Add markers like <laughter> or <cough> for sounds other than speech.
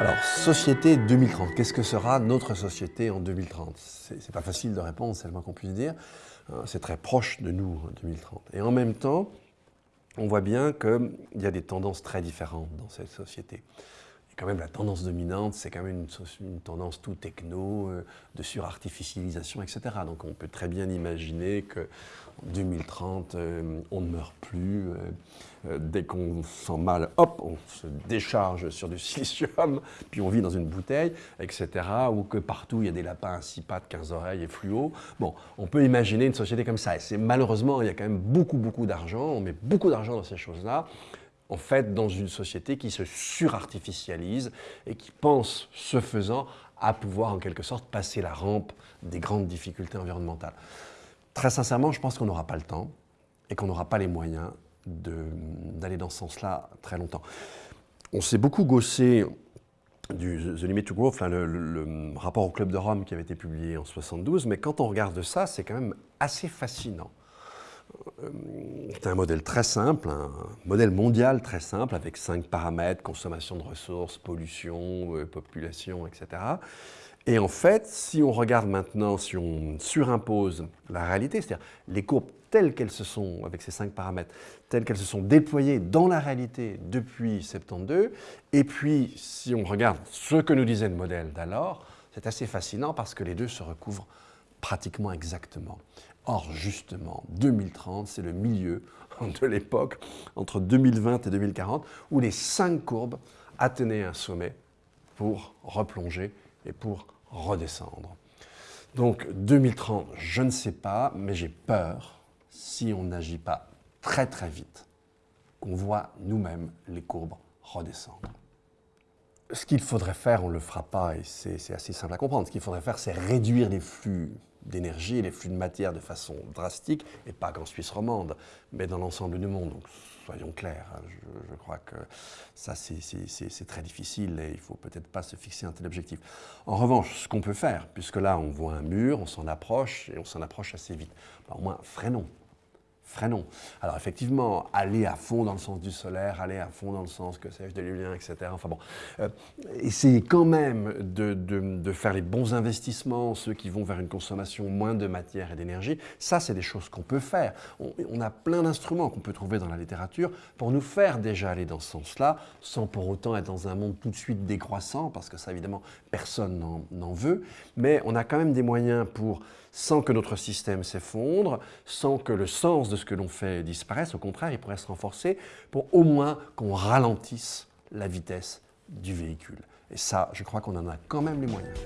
Alors, société 2030, qu'est-ce que sera notre société en 2030 C'est pas facile de répondre, c'est le moins qu'on puisse dire. Hein, c'est très proche de nous, 2030. Et en même temps, on voit bien qu'il y a des tendances très différentes dans cette société quand même la tendance dominante, c'est quand même une, tendance tout techno, euh, de surartificialisation, etc. Donc on peut très bien imaginer qu'en 2030, euh, on ne meurt plus. Euh, dès qu'on sent mal, hop, on se décharge sur du <laughs> silicium, puis on vit dans une bouteille, etc. Ou que partout, il y a des lapins à six pattes, 15 oreilles et fluo. Bon, on peut imaginer une société comme ça. Et malheureusement, il y a quand même beaucoup, beaucoup d'argent. On met beaucoup d'argent dans ces choses-là en fait, dans une société qui se surartificialise et qui pense, ce faisant, à pouvoir en quelque sorte passer la rampe des grandes difficultés environnementales. Très sincèrement, je pense qu'on n'aura pas le temps et qu'on n'aura pas les moyens d'aller dans ce sens-là très longtemps. On s'est beaucoup gossé du The Limit to Growth, le, le, rapport au Club de Rome qui avait été publié en 72, mais quand on regarde ça, c'est quand même assez fascinant. Euh, c'est un modèle très simple, un modèle mondial très simple avec cinq paramètres, consommation de ressources, pollution, euh, population, etc. Et en fait, si on regarde maintenant, si on surimpose la réalité, c'est-à-dire les courbes telles qu'elles se sont, avec ces cinq paramètres, telles qu'elles se sont déployées dans la réalité depuis 72, et puis si on regarde ce que nous disait le modèle d'alors, c'est assez fascinant parce que les deux se recouvrent pratiquement exactement. Or, justement, 2030, c'est le milieu <laughs> de l'époque, entre 2020 et 2040, où les cinq courbes atteignaient un sommet pour replonger et pour redescendre. Donc 2030, je ne sais pas, mais j'ai peur, si on n'agit pas très très vite, qu'on voit nous-mêmes les courbes redescendre. Ce qu'il faudrait faire, on ne le fera pas, et c'est assez simple à comprendre. Ce qu'il faudrait faire, c'est réduire les flux d'énergie et les flux de matière de façon drastique, et pas qu'en Suisse romande, mais dans l'ensemble du monde. Donc soyons clairs, hein, je, crois que ça c'est très difficile et il ne faut peut-être pas se fixer un tel objectif. En revanche, ce qu'on peut faire, puisque là on voit un mur, on s'en approche et on s'en approche assez vite, au moins freinons freinons. Alors effectivement, aller à fond dans le sens du solaire, aller à fond dans le sens, que sais-je, de l'éolien, etc. Enfin bon, euh, essayez quand même de, de, faire les bons investissements, ceux qui vont vers une consommation moins de matière et d'énergie. Ça, c'est des choses qu'on peut faire. On, a plein d'instruments qu'on peut trouver dans la littérature pour nous faire déjà aller dans ce sens-là, sans pour autant être dans un monde tout de suite décroissant, parce que ça, évidemment, personne n'en veut. Mais on a quand même des moyens pour sans que notre système s'effondre, sans que le sens de ce que l'on fait disparaisse. Au contraire, il pourrait se renforcer pour au moins qu'on ralentisse la vitesse du véhicule. Et ça, je crois qu'on en a quand même les moyens.